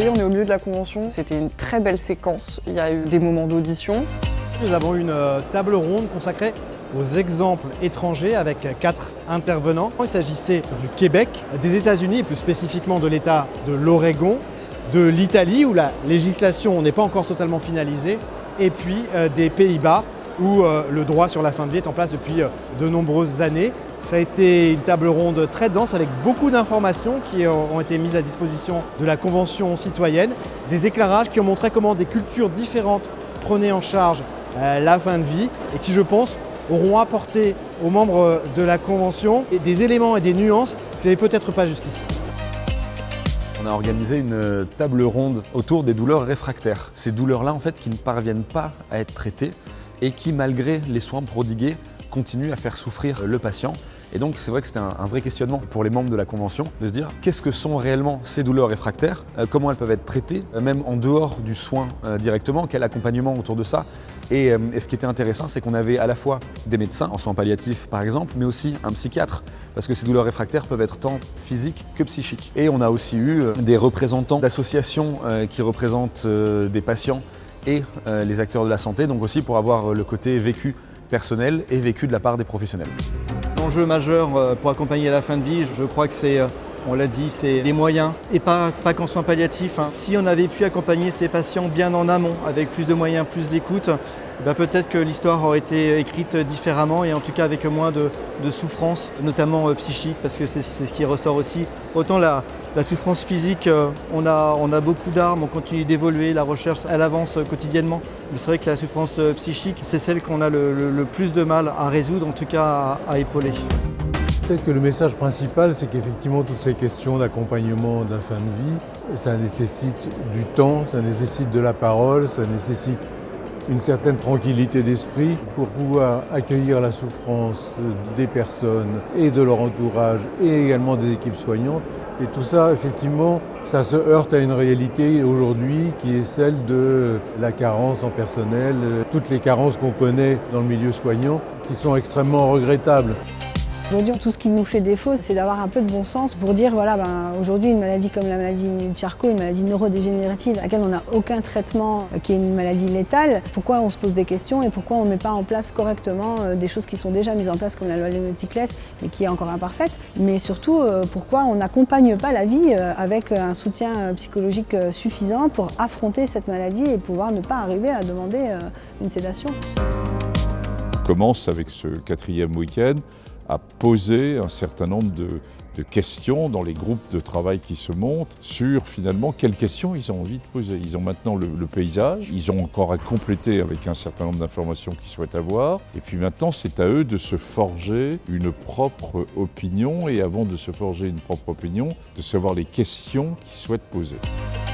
On est au milieu de la convention. C'était une très belle séquence. Il y a eu des moments d'audition. Nous avons une euh, table ronde consacrée aux exemples étrangers avec quatre intervenants. Il s'agissait du Québec, des États-Unis plus spécifiquement de l'État de l'Oregon, de l'Italie où la législation n'est pas encore totalement finalisée et puis euh, des Pays-Bas où euh, le droit sur la fin de vie est en place depuis de nombreuses années. Ça a été une table ronde très dense avec beaucoup d'informations qui ont été mises à disposition de la Convention citoyenne, des éclairages qui ont montré comment des cultures différentes prenaient en charge euh, la fin de vie et qui, je pense, auront apporté aux membres de la Convention des éléments et des nuances qu'ils n'avaient peut-être pas jusqu'ici. On a organisé une table ronde autour des douleurs réfractaires. Ces douleurs-là, en fait, qui ne parviennent pas à être traitées et qui, malgré les soins prodigués, continuent à faire souffrir le patient et donc c'est vrai que c'était un, vrai questionnement pour les membres de la Convention de se dire qu'est-ce que sont réellement ces douleurs réfractaires, euh, comment elles peuvent être traitées, euh, même en dehors du soin euh, directement, quel accompagnement autour de ça. Et, et ce qui était intéressant, c'est qu'on avait à la fois des médecins en soins palliatifs par exemple, mais aussi un psychiatre, parce que ces douleurs réfractaires peuvent être tant physiques que psychiques. Et on a aussi eu des représentants d'associations qui représentent des patients et les acteurs de la santé, donc aussi pour avoir le côté vécu personnel et vécu de la part des professionnels. L'enjeu majeur euh, pour accompagner la fin de vie, je crois que c'est, euh, on l'a dit, c'est des moyens et pas, pas qu'en soins palliatifs. Hein. Si on avait pu accompagner ces patients bien en amont, avec plus de moyens, plus d'écoute, bah, peut-être que l'histoire aurait été écrite différemment et en tout cas avec moins de, souffrance, notamment euh, psychique, parce que c'est ce qui ressort aussi. Autant la, souffrance physique, on, a, on a beaucoup d'armes, on continue d'évoluer, la recherche elle avance quotidiennement, mais c'est vrai que la souffrance psychique, c'est celle qu'on a le, plus de mal à résoudre, en tout cas à épauler. Peut-être que le message principal, c'est qu'effectivement, toutes ces questions d'accompagnement de la fin de vie, ça nécessite du temps, ça nécessite de la parole, ça nécessite une certaine tranquillité d'esprit pour pouvoir accueillir la souffrance des personnes et de leur entourage et également des équipes soignantes. Et tout ça, effectivement, ça se heurte à une réalité aujourd'hui qui est celle de la carence en personnel, toutes les carences qu'on connaît dans le milieu soignant qui sont extrêmement regrettables. Aujourd'hui, tout ce qui nous fait défaut, c'est d'avoir un peu de bon sens pour dire, voilà, ben, aujourd'hui, une maladie comme la maladie de Charcot, une maladie neurodégénérative à laquelle on n'a aucun traitement, euh, qui est une maladie létale, pourquoi on se pose des questions et pourquoi on ne met pas en place correctement euh, des choses qui sont déjà mises en place comme la loi Léoticlès, mais qui est encore imparfaite, mais surtout, euh, pourquoi on n'accompagne pas la vie avec un soutien psychologique suffisant pour affronter cette maladie et pouvoir ne pas arriver à demander une sédation. On commence avec ce quatrième week-end à poser un certain nombre de, questions dans les groupes de travail qui se montent sur finalement quelles questions ils ont envie de poser. Ils ont maintenant le, paysage, ils ont encore à compléter avec un certain nombre d'informations qu'ils souhaitent avoir. Et puis maintenant, c'est à eux de se forger une propre opinion et avant de se forger une propre opinion, de savoir les questions qu'ils souhaitent poser.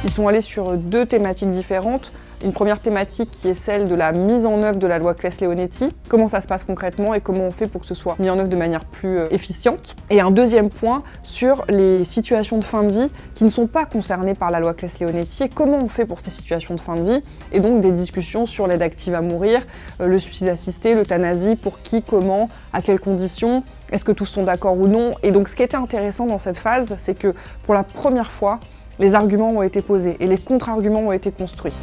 Ils sont allés sur deux thématiques différentes. Une première thématique qui est celle de la mise en œuvre de la loi Claes-Leonetti. Comment ça se passe concrètement et comment on fait pour que ce soit mis en œuvre de manière plus euh, efficiente? Et un deuxième point sur les situations de fin de vie qui ne sont pas concernées par la loi Claes-Leonetti et comment on fait pour ces situations de fin de vie. Et donc des discussions sur l'aide active à mourir, euh, le suicide assisté, l'euthanasie, pour qui, comment, à quelles conditions, est-ce que tous sont d'accord ou non? Et donc ce qui était intéressant dans cette phase, c'est que pour la première fois, les arguments ont été posés et les contre-arguments ont été construits.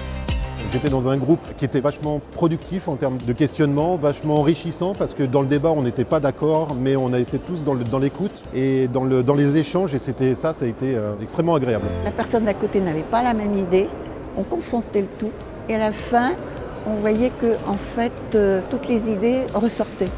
J'étais dans un groupe qui était vachement productif en termes de questionnement, vachement enrichissant parce que dans le débat on n'était pas d'accord mais on a été tous dans l'écoute et dans, le, dans, les échanges et c'était ça, ça a été euh, extrêmement agréable. La personne d'à côté n'avait pas la même idée, on confrontait le tout et à la fin on voyait que en fait euh, toutes les idées ressortaient.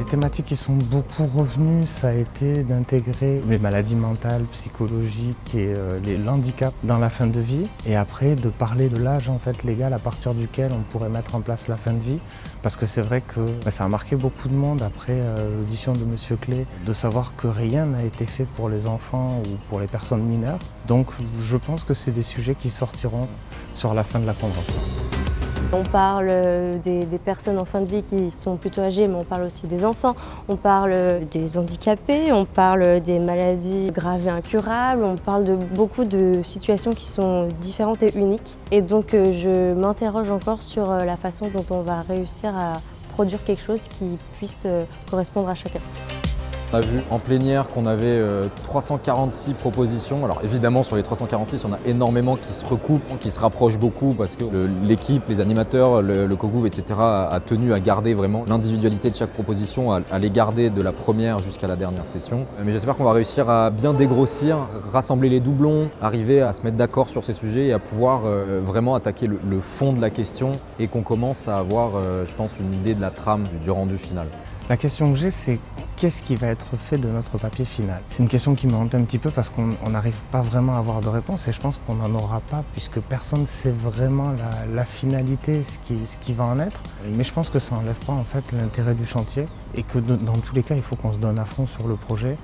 Les thématiques qui sont beaucoup revenues, ça a été d'intégrer les maladies mentales, psychologiques et euh, l'handicap dans la fin de vie. Et après, de parler de l'âge légal à partir duquel on pourrait mettre en place la fin de vie. Parce que c'est vrai que bah, ça a marqué beaucoup de monde après euh, l'audition de M. Clé, de savoir que rien n'a été fait pour les enfants ou pour les personnes mineures. Donc je pense que c'est des sujets qui sortiront sur la fin de la convention. On parle euh, des, personnes en fin de vie qui sont plutôt âgées, mais on parle aussi des enfants. On parle des handicapés, on parle des maladies graves et incurables, on parle de beaucoup de situations qui sont différentes et uniques. Et donc euh, je m'interroge encore sur euh, la façon dont on va réussir à produire quelque chose qui puisse correspondre à chacun. On a vu en plénière qu'on avait 346 propositions. Alors évidemment sur les 346, on a énormément qui se recoupent, qui se rapprochent beaucoup parce que l'équipe, les animateurs, le, le etc. a tenu à garder vraiment l'individualité de chaque proposition, à, les garder de la première jusqu'à la dernière session. Mais j'espère qu'on va réussir à bien dégrossir, rassembler les doublons, arriver à se mettre d'accord sur ces sujets et à pouvoir vraiment attaquer le, fond de la question et qu'on commence à avoir, je pense, une idée de la trame du rendu final. La question que j'ai, c'est qu'est-ce qui va être fait de notre papier final? C'est une question qui me hante un petit peu parce qu'on n'arrive pas vraiment à avoir de réponse et je pense qu'on n'en aura pas puisque personne ne sait vraiment la, finalité, ce qui, va en être. Mais je pense que ça n'enlève pas en fait l'intérêt du chantier et que dans tous les cas, il faut qu'on se donne à fond sur le projet.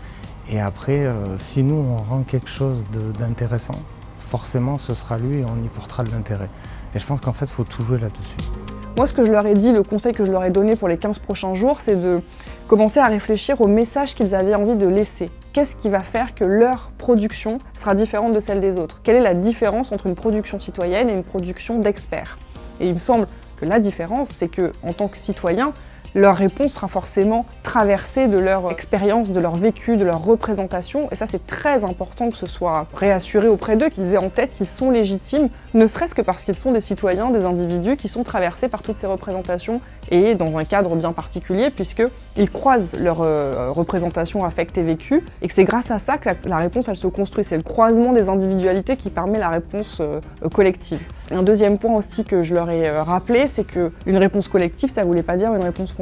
Et après, euh, si nous, on rend quelque chose d'intéressant, forcément, ce sera lui et on y portera de l'intérêt. Et je pense qu'en fait, il faut tout jouer là-dessus. Moi, ce que je leur ai dit, le conseil que je leur ai donné pour les 15 prochains jours, c'est de commencer à réfléchir au message qu'ils avaient envie de laisser. Qu'est-ce qui va faire que leur production sera différente de celle des autres? Quelle est la différence entre une production citoyenne et une production d'experts? Et il me semble que la différence, c'est que en tant que citoyen, leur réponse sera forcément traversée de leur expérience, de leur vécu, de leur représentation. Et ça, c'est très important que ce soit réassuré auprès d'eux, qu'ils aient en tête qu'ils sont légitimes, ne serait-ce que parce qu'ils sont des citoyens, des individus qui sont traversés par toutes ces représentations et dans un cadre bien particulier, puisqu'ils croisent leur euh, représentation affectée et vécue, et que c'est grâce à ça que la, réponse, elle se construit. C'est le croisement des individualités qui permet la réponse euh, collective. Un deuxième point aussi que je leur ai euh, rappelé, c'est qu'une réponse collective, ça ne voulait pas dire une réponse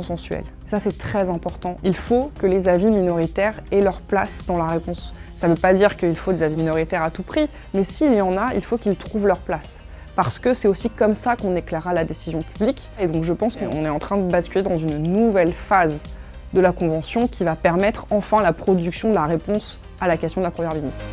Ça, c'est très important. Il faut que les avis minoritaires aient leur place dans la réponse. Ça ne veut pas dire qu'il faut des avis minoritaires à tout prix, mais s'il y en a, il faut qu'ils trouvent leur place parce que c'est aussi comme ça qu'on éclairera la décision publique. Et donc je pense qu'on est en train de basculer dans une nouvelle phase de la Convention qui va permettre enfin la production de la réponse à la question de la Première ministre.